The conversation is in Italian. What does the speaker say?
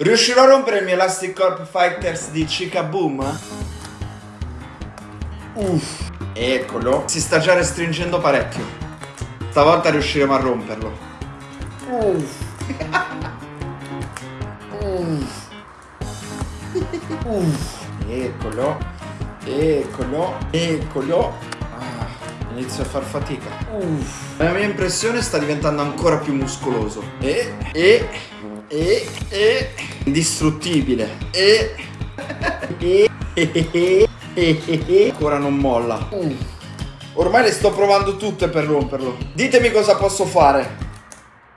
Riuscirò a rompere il mio Elastic Corp Fighters di Chica Boom? Uff, eccolo. Si sta già restringendo parecchio. Stavolta riusciremo a romperlo. Uff. Uff. Uff. Eccolo. Eccolo. Eccolo. Ah, inizio a far fatica. Uff. La mia impressione sta diventando ancora più muscoloso. E, e, e, e, indistruttibile. E, ancora non molla. Uff. Ormai le sto provando tutte per romperlo. Ditemi cosa posso fare.